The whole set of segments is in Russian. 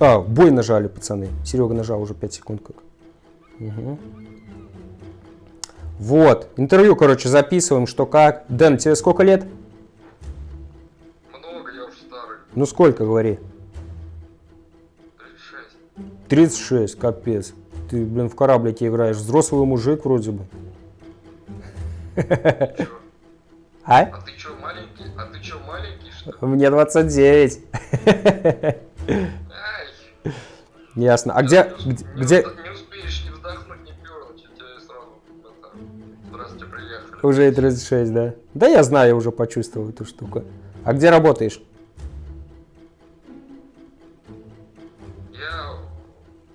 А, бой нажали, пацаны. Серега нажал уже 5 секунд как. Угу. Вот. Интервью, короче, записываем, что как. Дэн, тебе сколько лет? Много, я уже старый. Ну сколько, говори. 36. 36, капец. Ты, блин, в кораблике играешь. Взрослый мужик вроде бы. Чё? А? А ты чё, маленький? А ты чё, маленький, что? Мне 29. Ясно. А где, где, где... Уже и 36, да? Да я знаю, я уже почувствовал эту штуку. А где работаешь? Я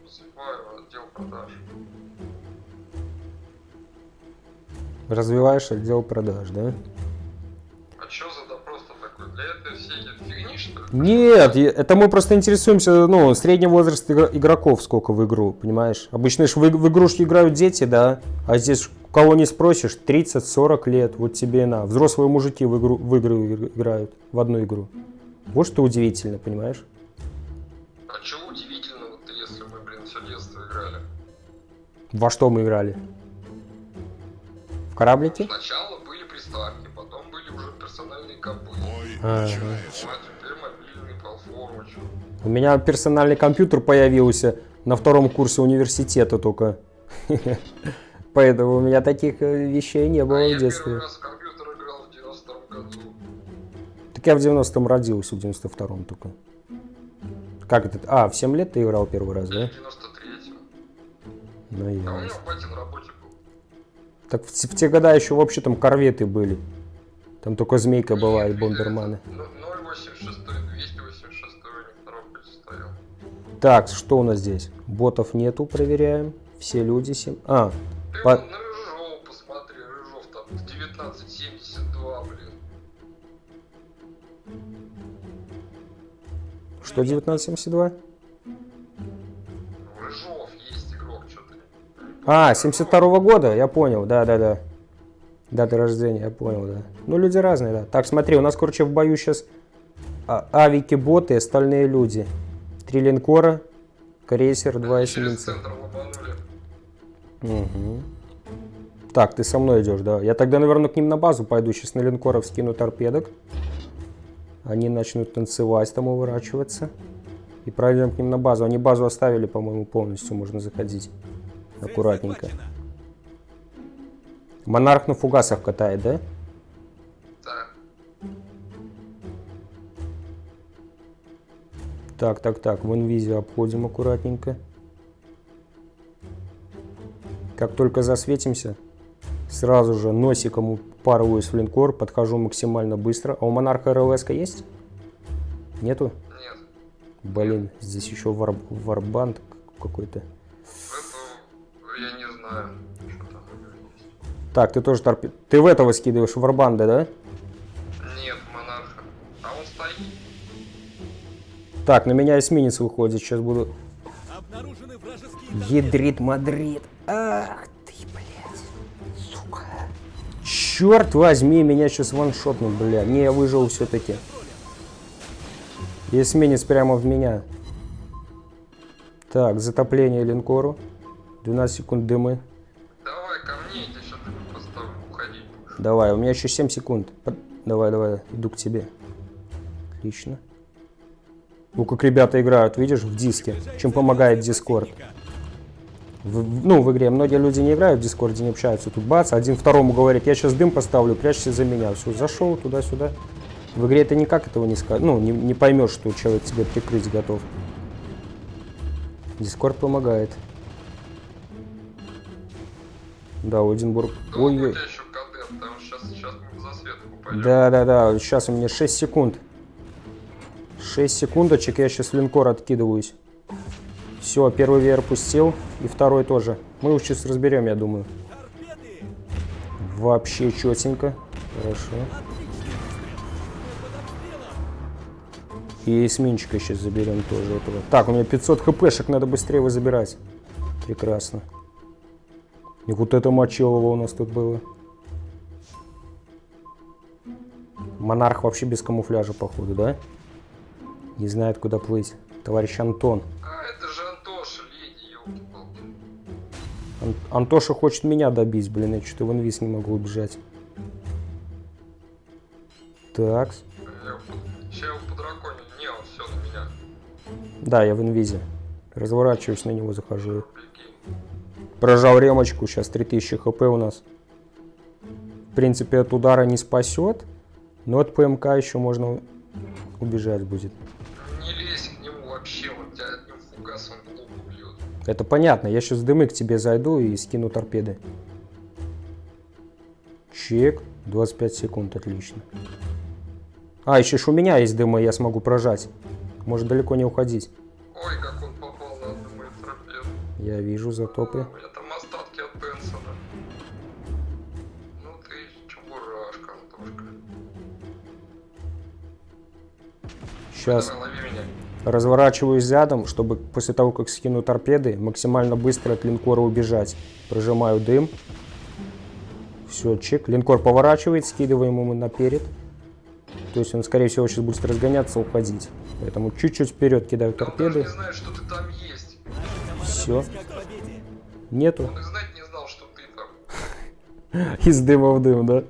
поступаю в отдел продаж. Развиваешь отдел продаж, да? Нет, это мы просто интересуемся, ну, средний возраст игро- игроков сколько в игру, понимаешь? Обычно ж в, в игрушки играют дети, да, а здесь кого не спросишь, 30-40 лет, вот тебе и на. Взрослые мужики в, игру, в игры иг- играют, в одну игру. Вот что удивительно, понимаешь? А чё удивительного-то, если мы, блин, все детство играли? Во что мы играли? В кораблике? Сначала были приставки, потом были уже персональные компы. А, А платформы, чё. У меня персональный компьютер появился на втором курсе университета только. Поэтому у меня таких э, вещей не А было я в детстве. первый раз в компьютер играл в 92 году. Так я в 90-м родился, в 92-м только. Как это? А, в 7 лет ты играл первый раз, В да? 93-м. Ну, А у меня ясно. батя на работе был. Так в, те- в те года еще вообще там корветы были. Там только Змейка была и бомберманы. ну, 086, Так, что у нас здесь? Ботов нету, проверяем. Все люди 7. А, Ты По- вон на Рыжов посмотри, Рыжов там 1972, блин. что 1972? Рыжов есть игрок, что-то. А, 72 года, я понял, да-да-да. Дата рождения, я понял, да. Ну, люди разные, да. Так, смотри, у нас, короче, в бою сейчас авики, боты, остальные люди. Три линкора, крейсер, два эсминца. Мгм. Так, ты со мной идешь, да. Я тогда, наверное, к ним на базу пойду. Сейчас на линкоров скину торпедок. Они начнут танцевать, там уворачиваться. И пройдем к ним на базу. Они базу оставили, по-моему, полностью. Можно заходить. Аккуратненько. Монарх на фугасах катает? Да. Так, так, так. В инвизе обходим аккуратненько. Как только засветимся, сразу же носиком упарываюсь в линкор, подхожу максимально быстро. А у монарха РЛС есть? Нету? Нет. Блин, здесь еще вар... варбанд какой-то. Я не знаю, что там есть. Так, ты тоже торпед... Ты в этого скидываешь, варбанда, да? Нет, Так, на меня эсминец выходит, сейчас буду... Ядрит Мадрид. Ах ты, блядь. Сука. Черт возьми, меня сейчас ваншотнут, бля. Не, я выжил все-таки. Эсминец прямо в меня. Так, затопление линкору. 12 секунд дымы. Давай ко мне, я сейчас поставлю, уходить. Давай, у меня еще 7 секунд. Под- Давай, давай, иду к тебе. Отлично. Ну, как ребята играют, видишь, в диске. Чем помогает. В- в- ну, в игре многие люди не играют в Дискорде, не общаются. Тут бац, один второму говорит, я сейчас дым поставлю, прячься за меня. Все, зашел туда-сюда. В игре ты никак этого не скажешь. Ну, не, не поймешь, что человек тебе прикрыть готов. Дискорд помогает. Да, Одинбург. Ой-ой. Да, да, да. Сейчас у меня 6 секунд. 6 секундочек, я сейчас линкор откидываюсь. Все, первый веер пустил, и второй тоже. Мы его сейчас разберем, я думаю. Вообще четенько. Хорошо. И эсминчика сейчас заберем тоже этого. Так, у меня 500 хпшек, надо быстрее его забирать. Прекрасно. И вот это мочилово у нас тут было. Монарх вообще без камуфляжа, походу, да? Не знает, куда плыть. Товарищ Антон. А, это же Антоша, леди. Ан- Антоша хочет меня добить, блин, я что-то в инвиз не могу убежать. Так, Я его по драконе. Не, он все на меня. да, я в инвизе. Разворачиваюсь на него, захожу. Прожал ремочку, сейчас 3000 хп у нас. В принципе, от удара не спасет, но от ПМК еще можно убежать будет. Вообще, тебя одним фугасом в лоб убьет. Это понятно, я сейчас дымы к тебе зайду и скину торпеды. Чек, 25 секунд, отлично. А, еще ж у меня есть дымы, я смогу прожать. Может далеко не уходить. Ой, как он попал на одну мою торпеду. Я вижу затопы. У меня там остатки от Бенсона. Ну ты чебурашка, Антошка. Сейчас Давай, лови. Разворачиваюсь задом, чтобы после того, как скину торпеды, максимально быстро от линкора убежать. Прожимаю дым. Все, чек. Линкор поворачивает, скидываем ему наперед. То есть он, скорее всего, сейчас будет разгоняться, уходить. Поэтому чуть-чуть вперед кидаю Да торпеды. не знает, что ты там есть. Все. Нету. Он и знать не знал, что ты там. Из дыма в дым, да?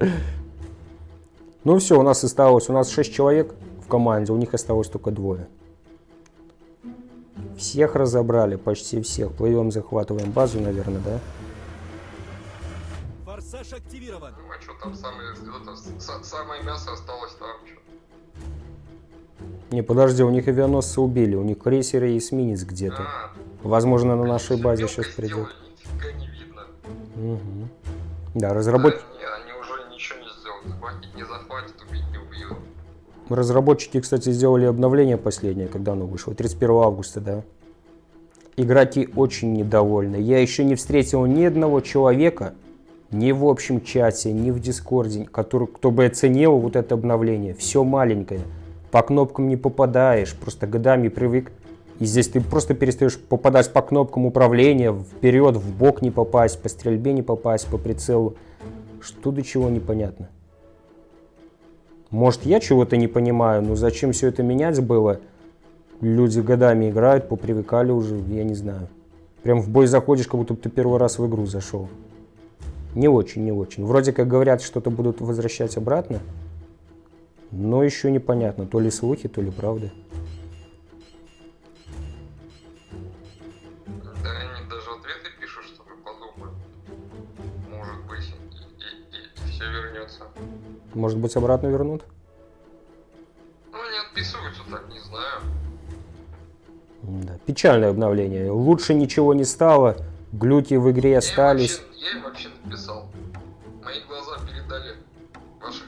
Ну все, у нас осталось, у нас 6 человек в команде, у них осталось только двое. Всех разобрали, почти всех. Плывем, захватываем базу, наверное, да? Форсаж активирован. Ну а что там самое, это, самое мясо осталось там. Чё? Не, подожди, у них авианосцы убили, у них крейсеры и эсминец где-то. А, Возможно, на нашей базе сейчас придет. сделали, Нифига не видно. Мгм. Да, разработ... Да, не, они уже ничего не сделают. Разработчики, кстати, сделали обновление последнее, когда оно вышло, 31 августа, да. Игроки очень недовольны. Я еще не встретил ни одного человека, ни в общем чате, ни в Дискорде, который, кто бы оценил вот это обновление. Все маленькое. По кнопкам не попадаешь, просто годами привык. И здесь ты просто перестаешь попадать по кнопкам управления, вперед, в бок не попасть, по стрельбе не попасть, по прицелу. Что до чего непонятно. Может, я чего-то не понимаю, но зачем все это менять было? Люди годами играют, попривыкали уже, я не знаю. Прям в бой заходишь, как будто ты первый раз в игру зашел. Не очень, не очень. Вроде как говорят, что-то будут возвращать обратно, но еще непонятно, то ли слухи, то ли правда. Может быть, обратно вернут? Ну, они отписываются, так не знаю. Да. Печальное обновление. Лучше ничего не стало, глюки в игре Я остались. вообще- Я им вообще написал. Мои глаза передали ваших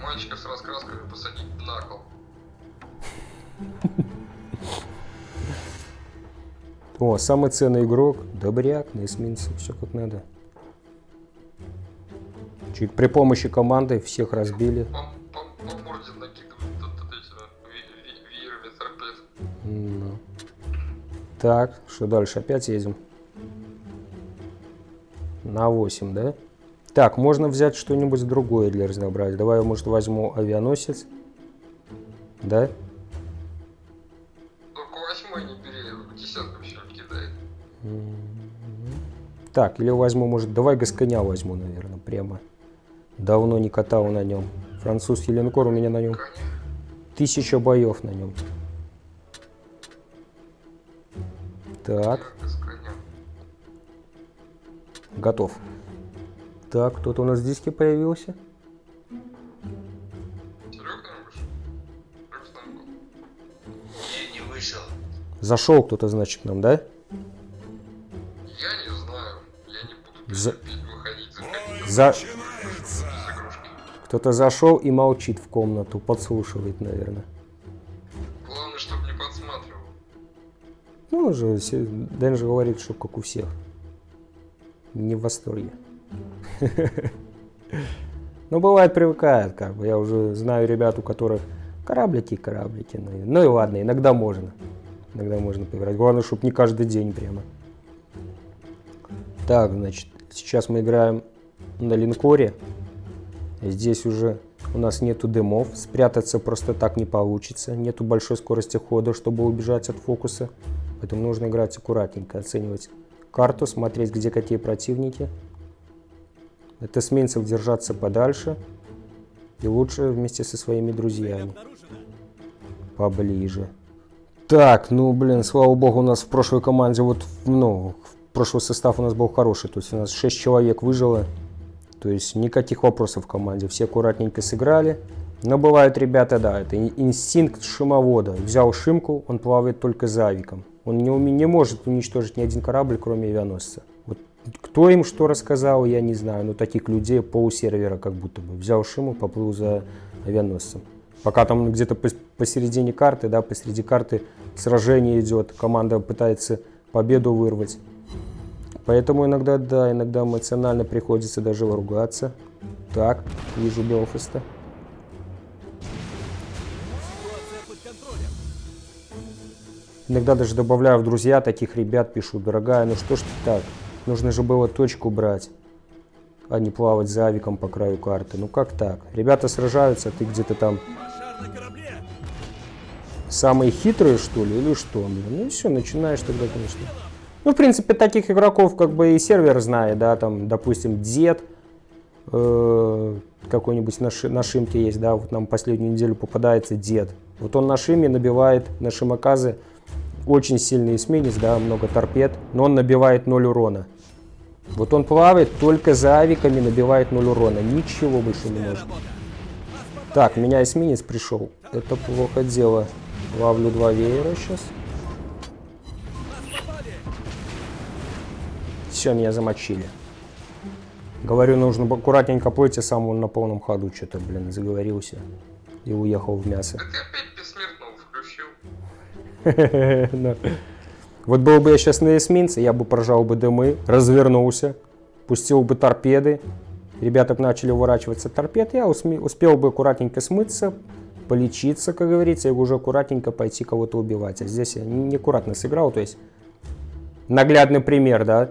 мальчиков с раскрасками посадить на кол. О, самый ценный игрок, добряк, на эсминце, все как надо. Чуть при помощи команды всех разбили. Ну. Так, что дальше? Опять едем. На 8, да? Так, можно взять что-нибудь другое для разнообразия. Давай я, может, возьму авианосец. Да? Только восьмой не бери, десятку все кидает. Так, или возьму, может, давай Гасконя возьму, наверное, прямо. Давно не катал на нем. Французский линкор у меня на нем. Тысяча боев на нем. Так, готов. Так, кто-то у нас в диске появился. Зашел кто-то, значит, к нам, да? Я не знаю. Я не буду За- выходить, За... Кто-то зашел и молчит в комнату, подслушивает, наверное. Главное, чтобы не подсматривал. Ну, се- Дэн же говорит, что как у всех. Не в восторге. Ну, бывает, привыкает, как бы. Я уже знаю ребят, у которых кораблики, кораблики. Ну, и- ну и ладно, иногда можно. Иногда можно поиграть. Главное, чтобы не каждый день прямо. Так, значит, сейчас мы играем на линкоре. Здесь уже У нас нету дымов, спрятаться просто так не получится. Нету большой скорости хода, чтобы убежать от фокуса. Поэтому нужно играть аккуратненько, оценивать карту, смотреть, где какие противники. От эсминцев держаться подальше. И лучше вместе со своими друзьями. Поближе. Так, ну, блин, слава богу, у нас в прошлой команде, вот, ну, прошлый состав у нас был хороший. То есть у нас 6 человек выжило. То есть никаких вопросов в команде. Все аккуратненько сыграли. Но бывают ребята, да, это ин- инстинкт шимовода. Взял шимку, он плавает только за авиком. Он не, не может уничтожить ни один корабль, кроме авианосца. Вот кто им что рассказал, я не знаю. Но таких людей полусервера как будто бы. Взял шиму, поплыл за авианосцем. Пока там где-то пос- посередине карты, да, посреди карты сражение идет, команда пытается победу вырвать. Поэтому иногда, да, иногда эмоционально приходится даже ругаться. Так, вижу Белфаста. Иногда даже добавляю в друзья таких ребят, пишу, дорогая, ну что ж ты так? Нужно же было точку брать, а не плавать за авиком по краю карты. Ну как так? Ребята сражаются, а ты где-то там самые хитрые, что ли, или что? Ну и все, начинаешь тогда, конечно. Ну, в принципе, таких игроков как бы и сервер знает, да, там, допустим, Дед, э, какой-нибудь на, ши- на шимке есть, да, вот нам последнюю неделю попадается Дед. Вот он на шиме набивает, на шимоказы, очень сильный эсминец, да, много торпед, но он набивает 0 урона. Вот он плавает только за авиками, набивает 0 урона, ничего больше не может. Так, меня эсминец пришел. Это плохо дело. Ловлю два веера сейчас. Все, меня замочили. Говорю, нужно аккуратненько плыть, а сам он на полном ходу что-то, блин, заговорился. И уехал в мясо. Ты опять бессмертного включил. Вот был бы я сейчас на эсминце, я бы прожал бы дымы, развернулся, пустил бы торпеды. Ребята бы начали уворачиваться торпед, я успел бы аккуратненько смыться, полечиться, как говорится, и уже аккуратненько пойти кого-то убивать. А здесь я неаккуратно сыграл, то есть наглядный пример, да,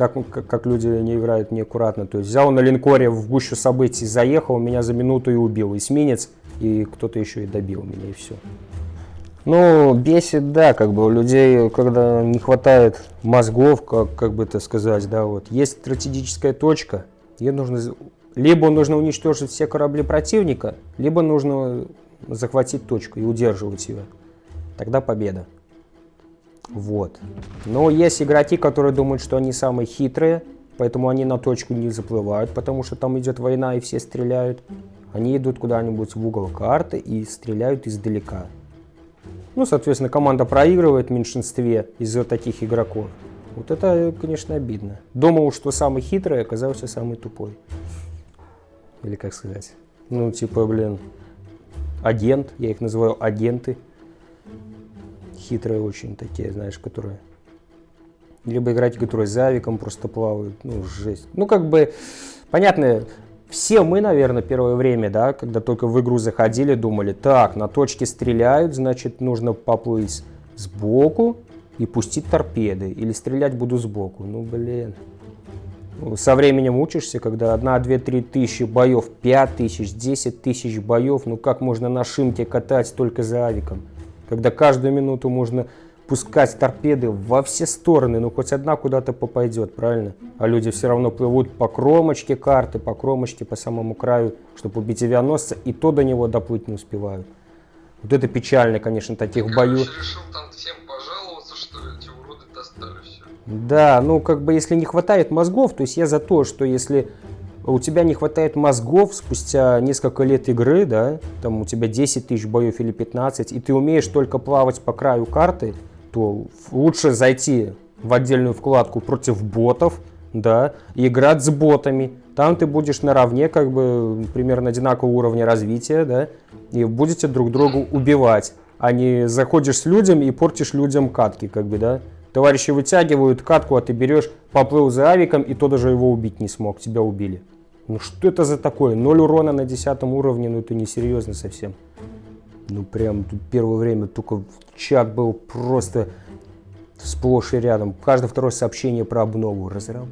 как, как, как люди не играют неаккуратно. То есть взял на линкоре в гущу событий, заехал, меня за минуту и убил. Эсминец, и кто-то еще и добил меня, и все. Ну, бесит, да, как бы у людей, когда не хватает мозгов, как, как бы это сказать, да, вот. Есть стратегическая точка, ее нужно, либо нужно уничтожить все корабли противника, либо нужно захватить точку и удерживать ее. Тогда победа. Вот. Но есть игроки, которые думают, что они самые хитрые, поэтому они на точку не заплывают, потому что там идет война и все стреляют. Они идут куда-нибудь в угол карты и стреляют издалека. Ну, соответственно, команда проигрывает в меньшинстве из-за таких игроков. Вот это, конечно, обидно. Думал, что самый хитрый, оказался самый тупой. Или как сказать? Ну, типа, блин, агент, я их называю агенты. Хитрые очень такие, знаешь, которые... Либо игроки, которые за авиком просто плавают. Ну, жесть. Ну, как бы, понятно, все мы, наверное, первое время, да, когда только в игру заходили, думали, так, на точке стреляют, значит, нужно поплыть сбоку и пустить торпеды. Или стрелять буду сбоку. Ну, блин. Ну, Со временем учишься, когда 1, 2, 3 тысячи боев, 5 тысяч, 10 тысяч боев, ну как можно на шимке катать только за авиком? Когда каждую минуту можно пускать торпеды во все стороны, ну хоть одна куда-то попадет, правильно? А люди все равно плывут по кромочке карты, по кромочке, по самому краю, чтобы убить авианосца, и то до него доплыть не успевают. Вот это печально, конечно, таких боев. Короче, решил там всем пожаловаться, что эти уроды достали все. Да, ну как бы если не хватает мозгов, то есть я за то, что если у тебя не хватает мозгов спустя несколько лет игры, да, там у тебя 10 тысяч боев или 15, и ты умеешь только плавать по краю карты, то лучше зайти в отдельную вкладку против ботов, да, и играть с ботами. Там ты будешь наравне, как бы, примерно одинакового уровня развития, да, и будете друг друга убивать, а не заходишь с людям и портишь людям катки, как бы, да. Товарищи вытягивают катку, а ты берешь, поплыл за авиком, и то даже его убить не смог, тебя убили. Ну что это за такое? Ноль урона на десятом уровне, ну это несерьезно совсем. Ну прям тут первое время только чат был просто сплошь и рядом. Каждое второе сообщение про обнову. Пидоры,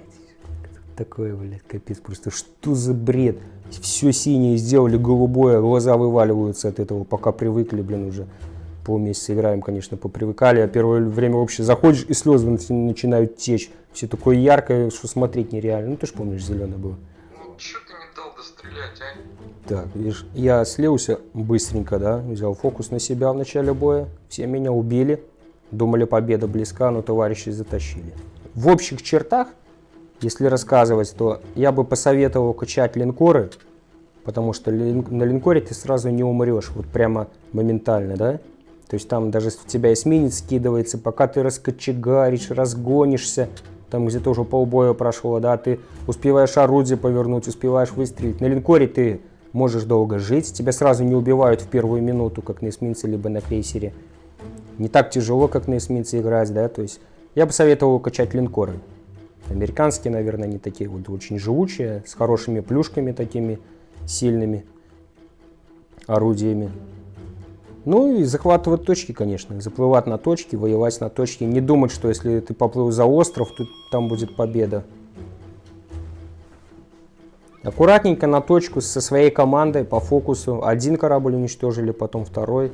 блядь. такое, блядь, капец, просто что за бред? Все синее сделали, голубое, глаза вываливаются от этого, пока привыкли, блин, уже полмесяца играем, конечно, попривыкали, а первое время вообще заходишь и слезы начи- начинают течь. Все такое яркое, что смотреть нереально. Ну, ты же помнишь, зеленое было. Ну, чё ты не дал дострелять, а? Так, видишь, я слился быстренько, да, взял фокус на себя в начале боя. Все меня убили. Думали, победа близка, но товарищи затащили. В общих чертах, если рассказывать, то я бы посоветовал качать линкоры, потому что на линкоре ты сразу не умрешь, вот прямо моментально, да? То есть там даже в тебя эсминец скидывается, пока ты раскочегаришь, разгонишься, там где-то уже полбоя прошло, да, ты успеваешь орудие повернуть, успеваешь выстрелить. На линкоре ты можешь долго жить, тебя сразу не убивают в первую минуту, как на эсминце, либо на крейсере. Не так тяжело, как на эсминце играть, да, то есть я бы советовал качать линкоры. Американские, наверное, они такие вот очень живучие, с хорошими плюшками такими сильными орудиями. Ну и захватывать точки, конечно. Заплывать на точки, воевать на точке. Не думать, что если ты поплыл за остров, то там будет победа. Аккуратненько на точку со своей командой по фокусу. Один корабль уничтожили, потом второй.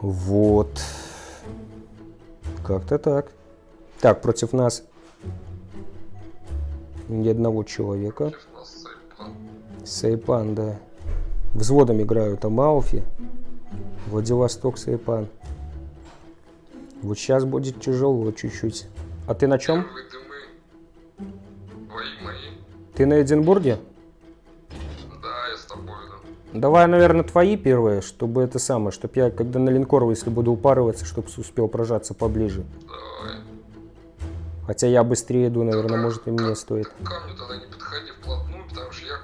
Вот. Как-то так. Так, против нас ни одного человека. Сайпан, да. Взводом играют Амауфи. Владивосток, Сайпан. Вот сейчас будет тяжело чуть-чуть. А ты на чем? Ты на Эдинбурге? Да, я с тобой, да. Давай, наверное, твои первые, чтобы это самое, чтобы я, когда на линкор, если буду упарываться, чтобы успел прожаться поближе. Давай. Хотя я быстрее иду, наверное, Только может и мне стоит. К камню тогда не подходи вплотную, потому что я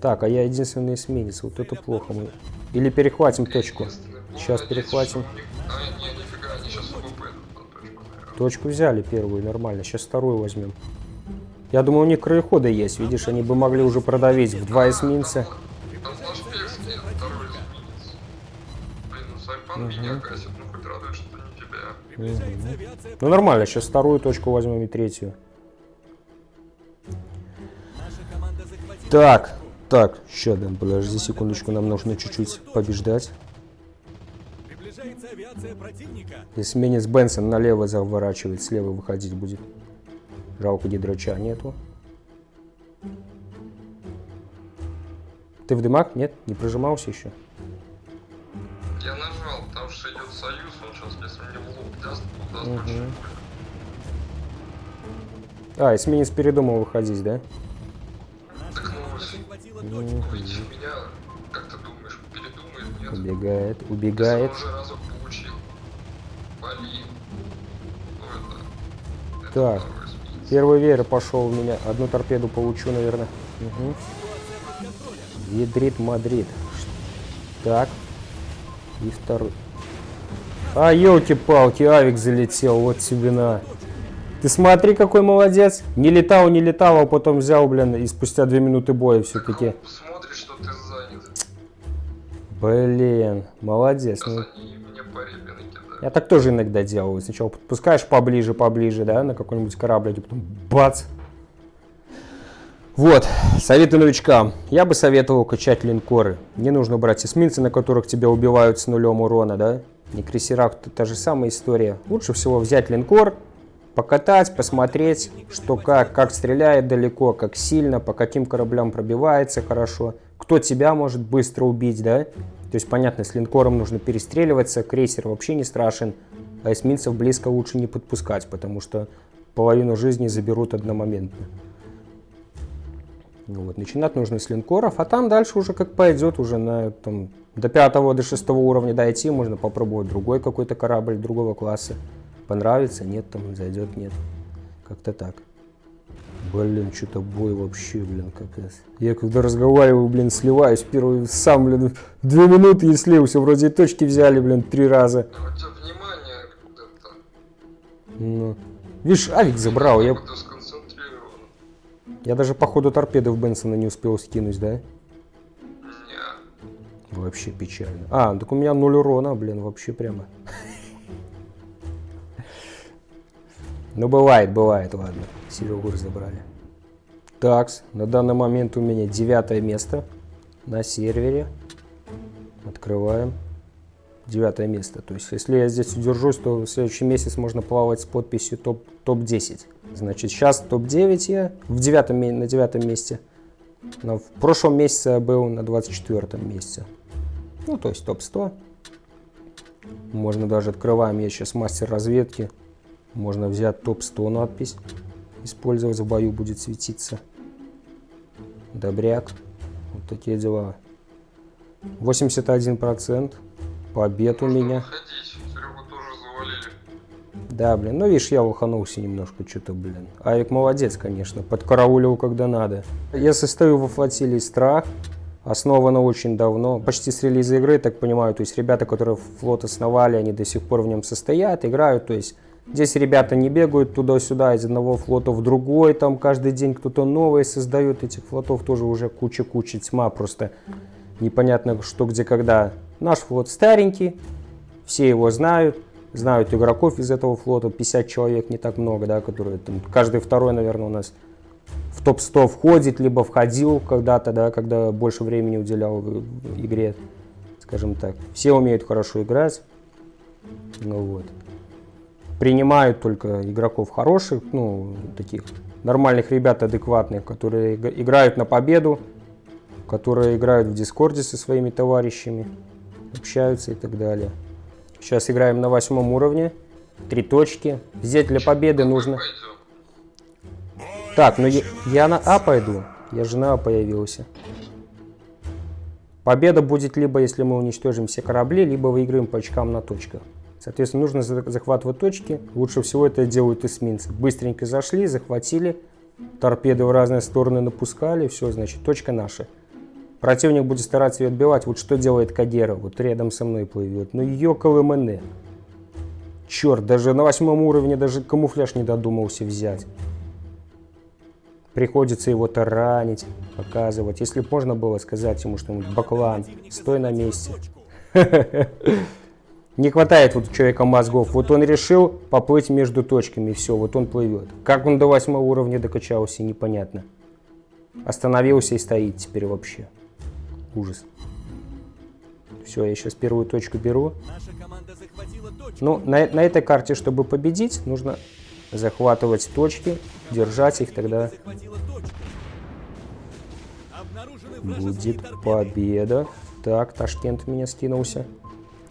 Так, а я единственный эсминец, вот это плохо. Мы... Или перехватим точку. Ну, Сейчас перехватим. А, точку, взяли первую, нормально. Сейчас вторую возьмем. Я думаю, у них краеходы есть. Видишь, они бы могли уже продавить в два эсминца. Блин, ну ну. Ну нормально, сейчас вторую точку возьмем и третью. Так, так, сейчас, Дэн, подожди секундочку, нам нужно чуть-чуть побеждать. Приближается авиация противника. Эсминец Бенсон налево заворачивает, слева выходить будет. Жалко гидрача нету. Ты в дымах? Нет? Не прожимался еще? Я нажал, потому что идет союз, он сейчас, если мне в лоб даст, то даст очень. А, эсминец передумал выходить, да? С- захватила Ну, точку. Увидев меня, как ты думаешь, передумает, нет? Убегает, убегает. он уже разок получил. Вали. Ну это... Так. Первый веер пошел в меня. Одну торпеду получу, наверное. Угу. Ядрит Мадрид. Так. И второй. А, елки-палки, авик залетел, вот тебе на. Ты смотри, какой молодец. Не летал, не летал, а потом взял, блин, и спустя две минуты боя все-таки. Смотри, что ты занят. Блин, молодец. Сейчас Ну, они мне по репе накидают. я так тоже иногда делаю. Сначала подпускаешь поближе, поближе, да, на какой-нибудь корабль, и потом бац. Вот, советы новичкам. Я бы советовал качать линкоры. Не нужно брать эсминцы, на которых тебя убивают с нулем урона, да? На крейсерах та же самая история. Лучше всего взять линкор, покатать, посмотреть, что как, как стреляет далеко, как сильно, по каким кораблям пробивается хорошо, кто тебя может быстро убить, да? То есть, понятно, с линкором нужно перестреливаться, крейсер вообще не страшен, а эсминцев близко лучше не подпускать, потому что половину жизни заберут одномоментно. Ну вот, начинать нужно с линкоров, а там дальше уже как пойдет, уже на там, до пятого, до шестого уровня дойти, можно попробовать другой какой-то корабль другого класса. Понравится, нет, там зайдет, нет. Как-то так. Блин, что-то бой вообще, блин, капец. Я когда разговариваю, блин, сливаюсь первый сам, блин, две минуты и слился. Вроде и точки взяли, блин, три раза. А у тебя внимание. Ну. Видишь, авик забрал, я, я даже по ходу торпеды в Бенсона не успел скинуть, да? Не. Вообще печально. А, так у меня ноль урона, блин, вообще прямо. Ну, бывает, бывает, ладно. Серегу разобрали. Такс, на данный момент у меня девятое место на сервере. Открываем. Девятое место. То есть, если я здесь удержусь, то в следующий месяц можно плавать с подписью топ- топ-10. Значит, сейчас топ-9 я в девятом, на девятом месте. Но в прошлом месяце я был на 24 месте. Ну, то есть топ-100. Можно даже открываем, я сейчас мастер разведки. Можно взять топ-100 надпись. Использовать в бою будет светиться. Добряк. Вот такие дела. 81% побед у Можно меня. тоже завалили. Да, блин, ну видишь, я лоханулся немножко, что-то, блин. Авик молодец, конечно, подкараулил, когда надо. Я состою во флотилии «Страх», основана очень давно, почти с релиза игры, так понимаю, то есть ребята, которые флот основали, они до сих пор в нем состоят, играют, то есть здесь ребята не бегают туда-сюда из одного флота в другой, там каждый день кто-то новый создает, этих флотов тоже уже куча-куча, тьма просто, непонятно что, где, когда. Наш флот старенький, все его знают, знают игроков из этого флота, 50 человек, не так много, да, которые там, каждый второй, наверное, у нас в топ-100 входит, либо входил когда-то, да, когда больше времени уделял игре, скажем так. Все умеют хорошо играть, ну вот. Принимают только игроков хороших, ну, таких нормальных ребят, адекватных, которые иг- играют на победу, которые играют в Дискорде со своими товарищами, общаются и так далее. Сейчас играем на восьмом уровне. Три точки. Здесь для победы нужно... Так, ну я, я на А пойду. Я же на А появился. Победа будет либо, если мы уничтожим все корабли, либо выиграем по очкам на точках. Соответственно, нужно за- захватывать точки. Лучше всего это делают эсминцы. Быстренько зашли, захватили, торпеды в разные стороны напускали, все, значит, точка наша. Противник будет стараться ее отбивать. Вот что делает Кадера, вот рядом со мной плывет. Ну, ёкал МН. Черт, даже на восьмом уровне даже камуфляж не додумался взять. Приходится его таранить, показывать. Если можно было сказать ему что-нибудь, Баклан, стой на месте. Не хватает вот у человека мозгов. Вот он решил поплыть между точками, и все, вот он плывет. Как он до восьмого уровня докачался, непонятно. Остановился и стоит теперь вообще. Ужас. Все, я сейчас первую точку беру. Точку. Ну, на, на этой карте, чтобы победить, нужно захватывать точки, держать их, тогда будет победа. Так, Ташкент меня скинулся.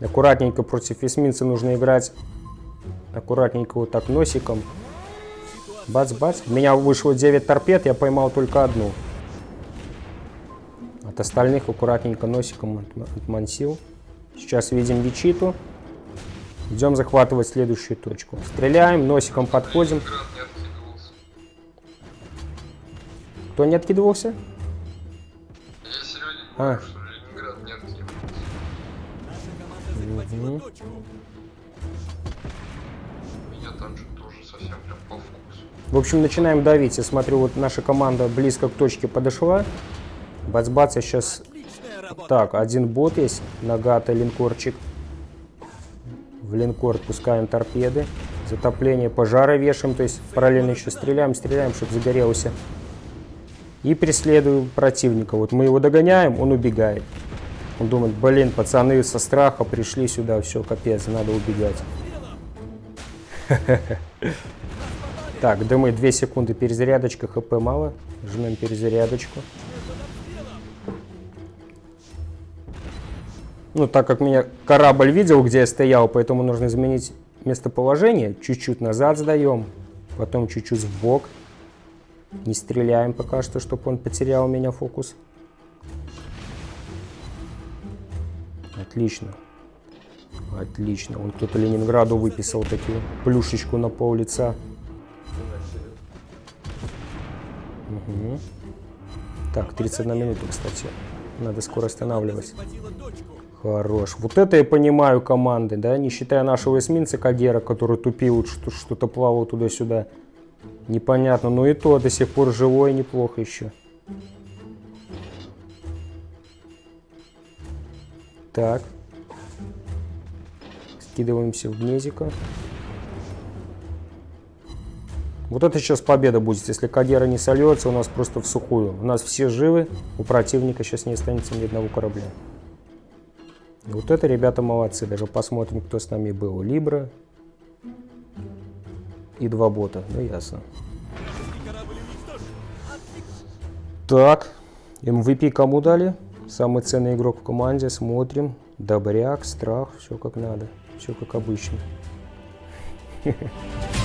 Аккуратненько против эсминца нужно играть. Аккуратненько вот так носиком. Бац-бац. У меня вышло 9 торпед, я поймал только одну. От остальных аккуратненько носиком отм- отмансил. Сейчас видим Вичиту. Идем захватывать следующую точку. Стреляем, носиком подходим. Кто не откидывался? Я А. говорю, что Ленинград не откидывался. Меня там совсем прям по вкусу. В общем, начинаем давить. Я смотрю, вот наша команда близко к точке подошла. Бац-бац, я сейчас... Так, один бот есть, Нагата, линкорчик. В линкор пускаем торпеды. Затопление, пожары вешаем, то есть параллельно еще стреляем, стреляем, чтобы загорелся. И преследую противника. Вот мы его догоняем, он убегает. Он думает, блин, пацаны со страха пришли сюда, все, капец, надо убегать. Так, дымы 2 секунды перезарядочка, хп мало. Жмем перезарядочку. Ну, так как меня корабль видел, где я стоял, поэтому нужно изменить местоположение. Чуть-чуть назад сдаем, потом чуть-чуть в бок. Не стреляем пока что, чтобы он потерял у меня фокус. Отлично. Отлично. Он кто-то Ленинграду выписал такие плюшечку на пол лица. Мгм. Так, 31 минута, кстати. Надо скоро точку. Хорош. Вот это я понимаю команды, да, не считая нашего эсминца Кадера, который тупил, что-то плавал туда-сюда. Непонятно, но и то до сих пор живой, неплохо еще. Так. Скидываемся в гнезико. Вот это сейчас победа будет. Если Кагера не сольется, у нас просто в сухую. У нас все живы, у противника сейчас не останется ни одного корабля. Вот это ребята молодцы. Даже посмотрим, кто с нами был. Либра и два бота. Ну, ясно. Так, MVP кому дали? Самый ценный игрок в команде. Смотрим. Добряк, страх, все как надо. Все как обычно.